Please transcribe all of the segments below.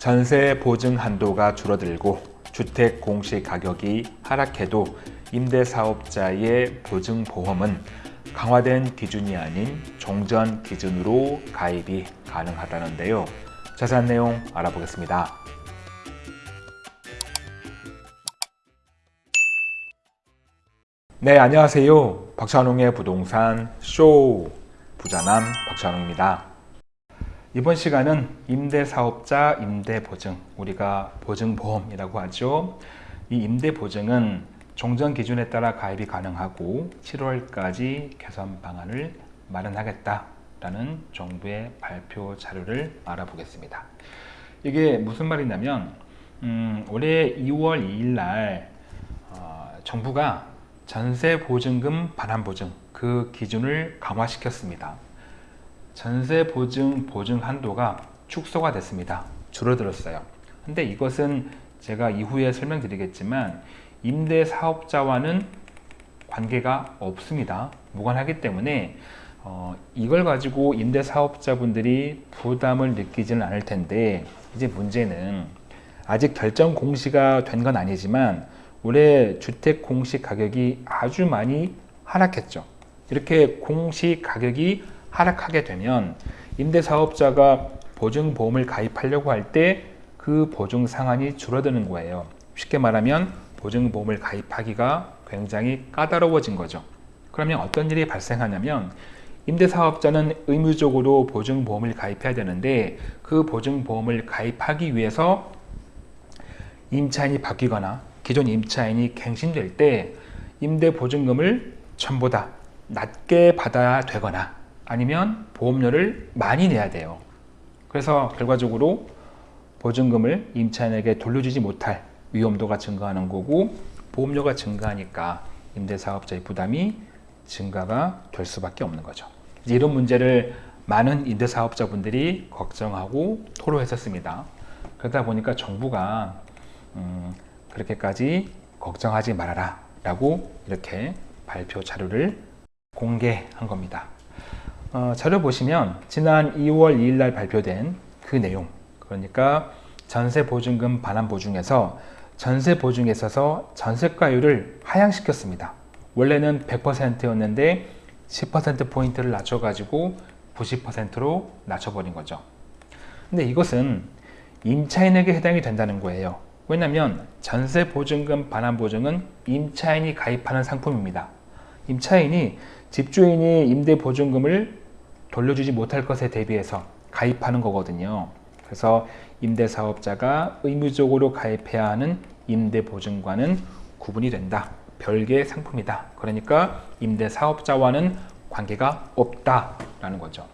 전세 보증 한도가 줄어들고 주택 공시 가격이 하락해도 임대사업자의 보증보험은 강화된 기준이 아닌 종전 기준으로 가입이 가능하다는데요. 자세한 내용 알아보겠습니다. 네, 안녕하세요. 박찬웅의 부동산 쇼 부자남 박찬웅입니다. 이번 시간은 임대사업자 임대보증, 우리가 보증보험이라고 하죠. 이 임대보증은 종전 기준에 따라 가입이 가능하고 7월까지 개선 방안을 마련하겠다라는 정부의 발표 자료를 알아보겠습니다. 이게 무슨 말이냐면 음, 올해 2월 2일 날 어, 정부가 전세 보증금 반환 보증 그 기준을 강화시켰습니다. 전세 보증 보증 한도가 축소가 됐습니다. 줄어들었어요. 근데 이것은 제가 이후에 설명드리겠지만 임대 사업자와는 관계가 없습니다. 무관하기 때문에 어, 이걸 가지고 임대 사업자분들이 부담을 느끼지는 않을 텐데 이제 문제는 아직 결정 공시가 된 건 아니지만 올해 주택 공시 가격이 아주 많이 하락했죠. 이렇게 공시 가격이 하락하게 되면 임대사업자가 보증보험을 가입하려고 할 때 그 보증 상한이 줄어드는 거예요. 쉽게 말하면 보증보험을 가입하기가 굉장히 까다로워진 거죠. 그러면 어떤 일이 발생하냐면 임대사업자는 의무적으로 보증보험을 가입해야 되는데 그 보증보험을 가입하기 위해서 임차인이 바뀌거나 기존 임차인이 갱신될 때 임대보증금을 전보다 낮게 받아야 되거나 아니면 보험료를 많이 내야 돼요. 그래서 결과적으로 보증금을 임차인에게 돌려주지 못할 위험도가 증가하는 거고 보험료가 증가하니까 임대사업자의 부담이 증가가 될 수밖에 없는 거죠. 이런 문제를 많은 임대사업자분들이 걱정하고 토로했었습니다. 그러다 보니까 정부가 음, 그렇게까지 걱정하지 말아라 라고 이렇게 발표 자료를 공개한 겁니다. 어, 자료 보시면 지난 2월 2일 날 발표된 그 내용 그러니까 전세 보증금 반환 보증에서 전세 보증에 있어서 전세가율을 하향시켰습니다. 원래는 100%였는데 10%포인트를 낮춰가지고 90%로 낮춰버린 거죠. 근데 이것은 임차인에게 해당이 된다는 거예요. 왜냐하면 전세 보증금 반환 보증은 임차인이 가입하는 상품입니다. 임차인이 집주인이 임대 보증금을 돌려주지 못할 것에 대비해서 가입하는 거거든요. 그래서 임대사업자가 의무적으로 가입해야 하는 임대보증과는 구분이 된다. 별개의 상품이다. 그러니까 임대사업자와는 관계가 없다라는 거죠.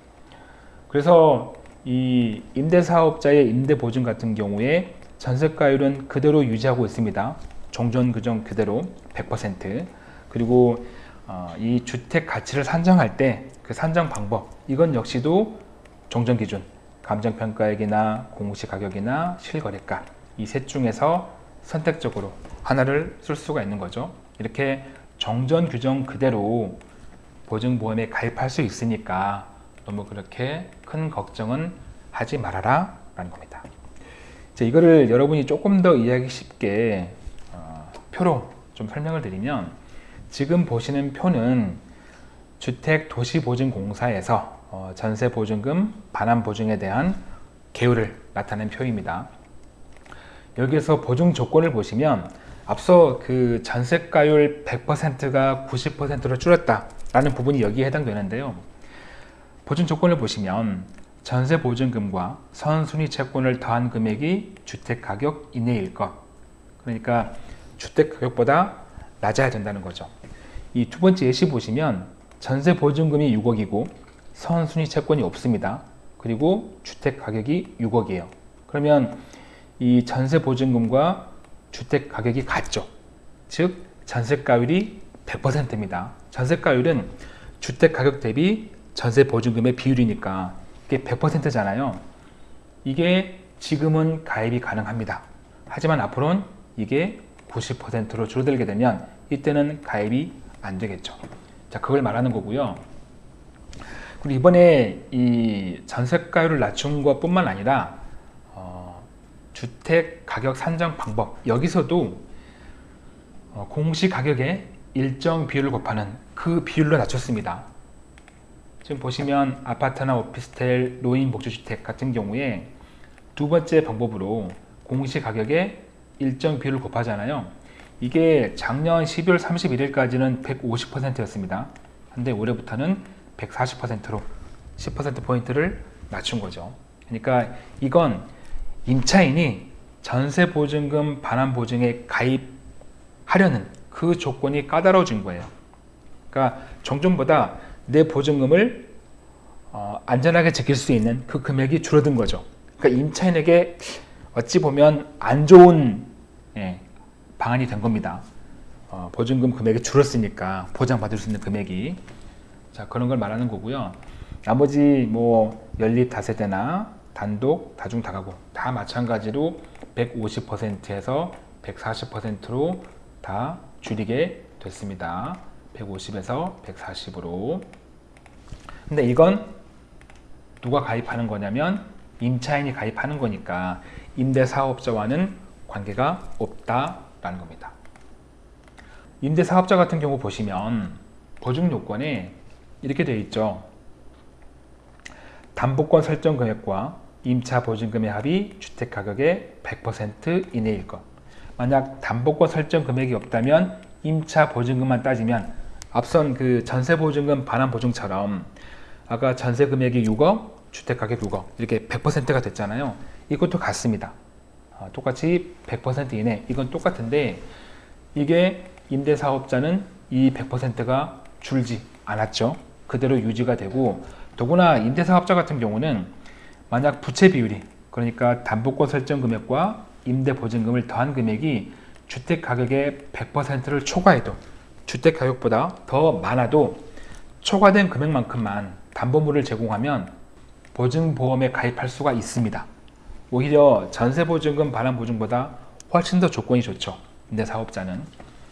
그래서 이 임대사업자의 임대보증 같은 경우에 전세가율은 그대로 유지하고 있습니다. 종전 규정 그대로 100% 그리고 어, 이 주택 가치를 산정할 때 그 산정 방법 이건 역시도 종전 기준 감정평가액이나 공시 가격이나 실거래가 이 셋 중에서 선택적으로 하나를 쓸 수가 있는 거죠. 이렇게 정전 규정 그대로 보증보험에 가입할 수 있으니까 너무 그렇게 큰 걱정은 하지 말아라 라는 겁니다. 이거를 여러분이 조금 더 이해하기 쉽게 어, 표로 좀 설명을 드리면 지금 보시는 표는 주택도시보증공사에서 어, 전세보증금 반환보증에 대한 개요를 나타낸 표입니다. 여기에서 보증 조건을 보시면 앞서 그 전세가율 100%가 90%로 줄었다라는 부분이 여기에 해당되는데요. 보증 조건을 보시면 전세 보증금과 선순위 채권을 더한 금액이 주택가격 이내일 것 그러니까 주택가격보다 낮아야 된다는 거죠. 이 두 번째 예시 보시면 전세 보증금이 6억이고 선순위 채권이 없습니다. 그리고 주택 가격이 6억이에요. 그러면 이 전세 보증금과 주택 가격이 같죠? 즉 전세가율이 100%입니다. 전세가율은 주택 가격 대비 전세 보증금의 비율이니까 이게 100%잖아요. 이게 지금은 가입이 가능합니다. 하지만 앞으로는 이게 90%로 줄어들게 되면 이때는 가입이 안 되겠죠. 자, 그걸 말하는 거고요. 그리고 이번에 이 전세가율을 낮춘 것 뿐만 아니라 어, 주택 가격 산정 방법 여기서도 어, 공시 가격에 일정 비율을 곱하는 그 비율로 낮췄습니다. 지금 보시면 아파트나 오피스텔, 노인 복지주택 같은 경우에 두 번째 방법으로 공시 가격에 일정 비율을 곱하잖아요. 이게 작년 12월 31일까지는 150%였습니다. 근데 올해부터는 140%로 10%포인트를 낮춘 거죠. 그러니까 이건 임차인이 전세보증금 반환보증에 가입하려는 그 조건이 까다로워진 거예요. 그러니까 종전보다 내 보증금을 어, 안전하게 지킬 수 있는 그 금액이 줄어든 거죠. 그러니까 임차인에게 어찌 보면 안 좋은 예, 방안이 된 겁니다. 어, 보증금 금액이 줄었으니까 보장받을 수 있는 금액이 자 그런 걸 말하는 거고요. 나머지 뭐 연립 다세대나 단독 다중 다가구 다 마찬가지로 150%에서 140%로 다 줄이게 됐습니다. 150에서 140으로. 근데 이건 누가 가입하는 거냐면 임차인이 가입하는 거니까 임대사업자와는 관계가 없다라는 겁니다. 임대사업자 같은 경우 보시면 보증 요건에 이렇게 되어 있죠. 담보권 설정 금액과 임차 보증금의 합이 주택 가격의 100% 이내일 것. 만약 담보권 설정 금액이 없다면 임차 보증금만 따지면 앞선 그 전세 보증금 반환 보증처럼 아까 전세 금액이 6억, 주택 가격 6억 이렇게 100%가 됐잖아요. 이것도 같습니다. 아, 똑같이 100% 이내 이건 똑같은데 이게 임대사업자는 이 100%가 줄지 않았죠. 그대로 유지가 되고 더구나 임대사업자 같은 경우는 만약 부채 비율이 그러니까 담보권 설정 금액과 임대 보증금을 더한 금액이 주택 가격의 100%를 초과해도 주택 가격보다 더 많아도 초과된 금액만큼만 담보물을 제공하면 보증보험에 가입할 수가 있습니다. 오히려 전세보증금 반환보증보다 훨씬 더 조건이 좋죠. 임대사업자는.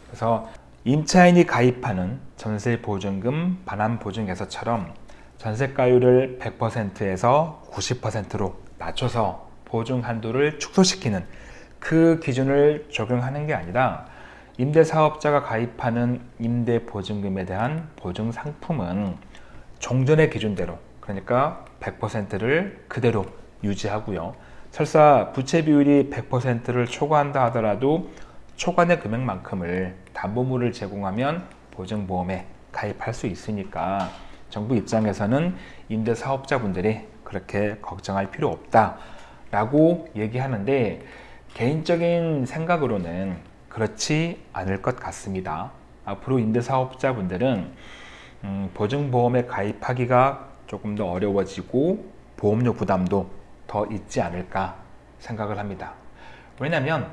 그래서 임차인이 가입하는 전세보증금 반환보증에서처럼 전세가율을 100%에서 90%로 낮춰서 보증 한도를 축소시키는 그 기준을 적용하는 게 아니라 임대사업자가 가입하는 임대보증금에 대한 보증 상품은 종전의 기준대로 그러니까 100%를 그대로 유지하고요. 설사 부채 비율이 100%를 초과한다 하더라도 초과된 금액만큼을 담보물을 제공하면 보증보험에 가입할 수 있으니까 정부 입장에서는 임대사업자분들이 그렇게 걱정할 필요 없다 라고 얘기하는데 개인적인 생각으로는 그렇지 않을 것 같습니다. 앞으로 임대사업자분들은 음, 보증보험에 가입하기가 조금 더 어려워지고 보험료 부담도 더 있지 않을까 생각을 합니다. 왜냐하면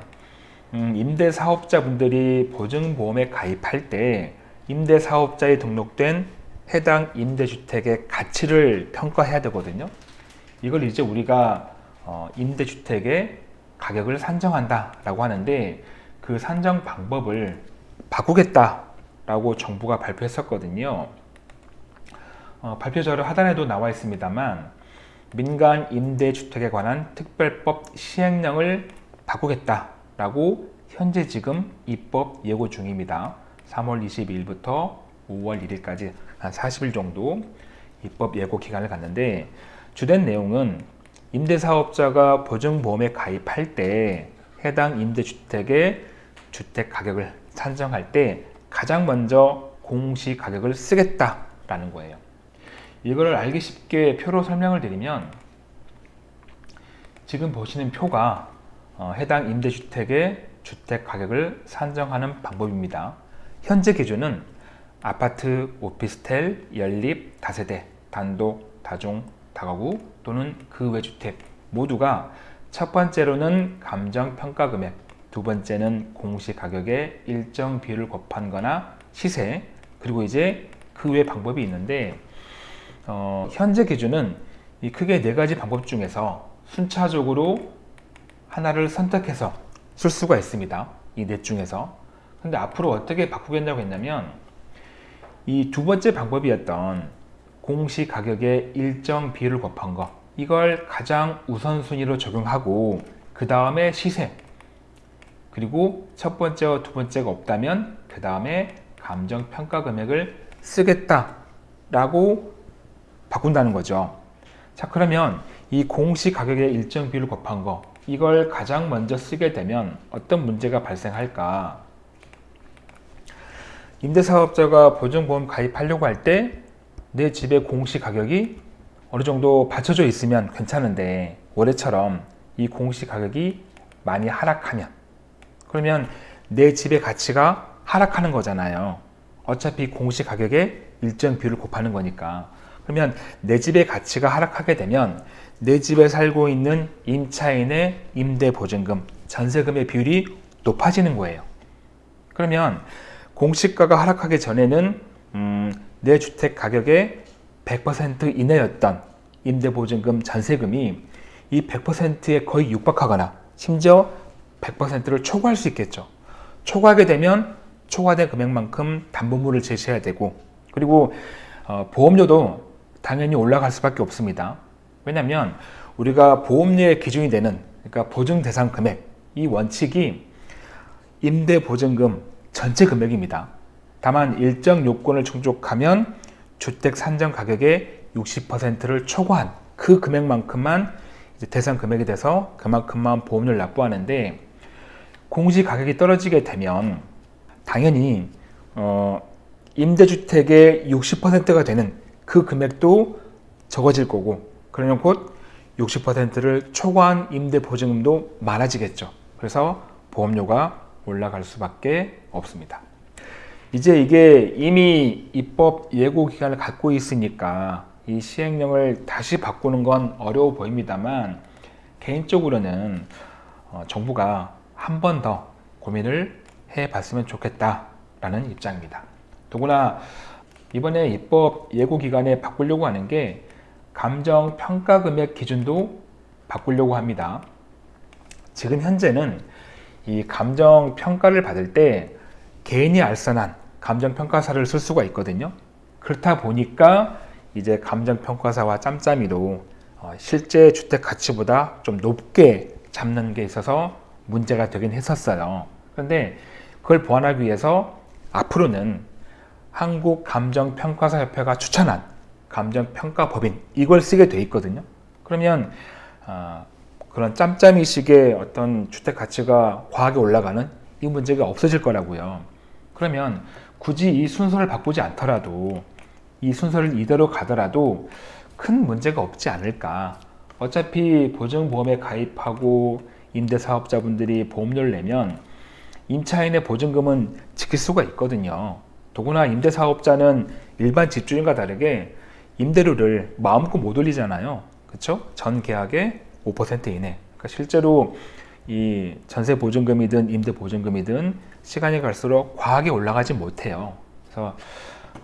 음, 임대사업자분들이 보증보험에 가입할 때 임대사업자에 등록된 해당 임대주택의 가치를 평가해야 되거든요. 이걸 이제 우리가 어, 임대주택의 가격을 산정한다 라고 하는데 그 산정 방법을 바꾸겠다 라고 정부가 발표했었거든요. 어, 발표 자료 하단에도 나와 있습니다만 민간 임대주택에 관한 특별법 시행령을 바꾸겠다라고 현재 지금 입법 예고 중입니다. 3월 22일부터 5월 1일까지 한 40일 정도 입법 예고 기간을 갖는데 주된 내용은 임대사업자가 보증보험에 가입할 때 해당 임대주택의 주택 가격을 산정할 때 가장 먼저 공시 가격을 쓰겠다라는 거예요. 이거를 알기 쉽게 표로 설명을 드리면 지금 보시는 표가 어, 해당 임대주택의 주택 가격을 산정하는 방법입니다. 현재 기준은 아파트, 오피스텔, 연립, 다세대, 단독, 다중, 다가구 또는 그 외 주택 모두가 첫 번째로는 감정평가 금액, 두 번째는 공시가격의 일정 비율을 곱한 거나 시세, 그리고 이제 그 외 방법이 있는데 어, 현재 기준은 이 크게 네 가지 방법 중에서 순차적으로 하나를 선택해서 쓸 수가 있습니다. 이 넷 중에서. 근데 앞으로 어떻게 바꾸겠냐고 했냐면 이 두 번째 방법이었던 공시 가격의 일정 비율을 곱한 거 이걸 가장 우선순위로 적용하고 그 다음에 시세, 그리고 첫 번째와 두 번째가 없다면 그 다음에 감정평가 금액을 쓰겠다 라고 바꾼다는 거죠. 자 그러면 이 공시 가격의 일정 비율을 곱한 거 이걸 가장 먼저 쓰게 되면 어떤 문제가 발생할까? 임대사업자가 보증보험 가입하려고 할 때 내 집의 공시 가격이 어느 정도 받쳐져 있으면 괜찮은데 올해처럼 이 공시 가격이 많이 하락하면 그러면 내 집의 가치가 하락하는 거잖아요. 어차피 공시 가격에 일정 비율을 곱하는 거니까. 그러면 내 집의 가치가 하락하게 되면 내 집에 살고 있는 임차인의 임대보증금, 전세금의 비율이 높아지는 거예요. 그러면 공시가가 하락하기 전에는 음, 내 주택 가격의 100% 이내였던 임대보증금, 전세금이 이 100%에 거의 육박하거나 심지어 100%를 초과할 수 있겠죠. 초과하게 되면 초과된 금액만큼 담보물을 제시해야 되고 그리고 어, 보험료도 당연히 올라갈 수밖에 없습니다. 왜냐하면 우리가 보험료의 기준이 되는 그러니까 보증 대상 금액 이 원칙이 임대 보증금 전체 금액입니다. 다만 일정 요건을 충족하면 주택 산정 가격의 60%를 초과한 그 금액만큼만 대상 금액이 돼서 그만큼만 보험료를 납부하는데 공시 가격이 떨어지게 되면 당연히 어, 임대주택의 60%가 되는 그 금액도 적어질 거고 그러면 곧 60%를 초과한 임대 보증금도 많아지겠죠. 그래서 보험료가 올라갈 수밖에 없습니다. 이제 이게 이미 입법 예고 기간을 갖고 있으니까 이 시행령을 다시 바꾸는 건 어려워 보입니다만 개인적으로는 어, 정부가 한 번 더 고민을 해 봤으면 좋겠다라는 입장입니다. 더구나 이번에 입법 예고 기간에 바꾸려고 하는 게 감정 평가 금액 기준도 바꾸려고 합니다. 지금 현재는 이 감정 평가를 받을 때 개인이 알선한 감정 평가사를 쓸 수가 있거든요. 그렇다 보니까 이제 감정 평가사와 짬짬이로 어, 실제 주택 가치보다 좀 높게 잡는 게 있어서 문제가 되긴 했었어요. 그런데 그걸 보완하기 위해서 앞으로는 한국감정평가사협회가 추천한 감정평가법인 이걸 쓰게 돼 있거든요. 그러면 어, 그런 짬짬이식의 어떤 주택 가치가 과하게 올라가는 이 문제가 없어질 거라고요. 그러면 굳이 이 순서를 바꾸지 않더라도 이 순서를 이대로 가더라도 큰 문제가 없지 않을까. 어차피 보증보험에 가입하고 임대사업자분들이 보험료를 내면 임차인의 보증금은 지킬 수가 있거든요. 더구나 임대사업자는 일반 집주인과 다르게 임대료를 마음껏 못 올리잖아요. 그렇죠? 전 계약의 5% 이내. 그러니까 실제로 이 전세 보증금이든 임대 보증금이든 시간이 갈수록 과하게 올라가지 못해요. 그래서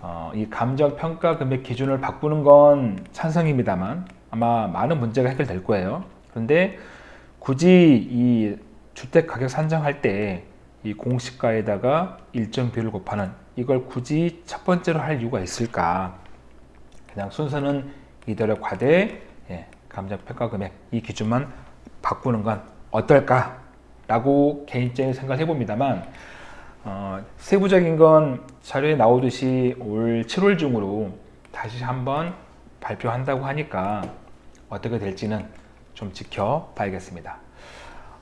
어, 이 감정 평가 금액 기준을 바꾸는 건 찬성입니다만 아마 많은 문제가 해결될 거예요. 그런데 굳이 이 주택 가격 산정할 때 이 공시가에다가 일정 비율을 곱하는 이걸 굳이 첫 번째로 할 이유가 있을까? 그냥 순서는 이대로 과대 예, 감정평가 금액 이 기준만 바꾸는 건 어떨까? 라고 개인적인 생각을 해봅니다만 어, 세부적인 건 자료에 나오듯이 올 7월 중으로 다시 한번 발표한다고 하니까 어떻게 될지는 좀 지켜봐야겠습니다.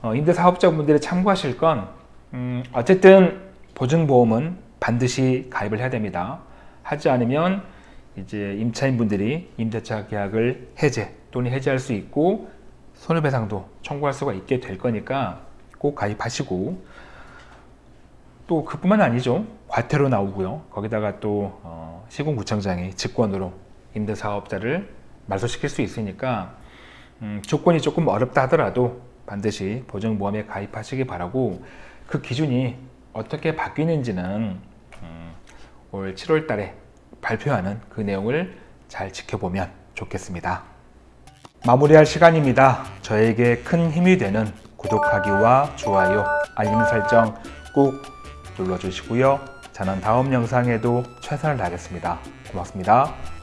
어, 임대사업자분들이 참고하실 건 음, 어쨌든 보증보험은 반드시 가입을 해야 됩니다. 하지 않으면 이제 임차인분들이 임대차 계약을 해제 또는 해지할 수 있고 손해배상도 청구할 수가 있게 될 거니까 꼭 가입하시고. 또 그뿐만 아니죠. 과태료 나오고요. 거기다가 또 어, 시공구청장이 직권으로 임대사업자를 말소시킬 수 있으니까 음, 조건이 조금 어렵다 하더라도 반드시 보증보험에 가입하시기 바라고 그 기준이 어떻게 바뀌는지는 음, 올 7월 달에 발표하는 그 내용을 잘 지켜보면 좋겠습니다. 마무리할 시간입니다. 저에게 큰 힘이 되는 구독하기와 좋아요, 알림 설정 꼭 눌러주시고요. 저는 다음 영상에도 최선을 다하겠습니다. 고맙습니다.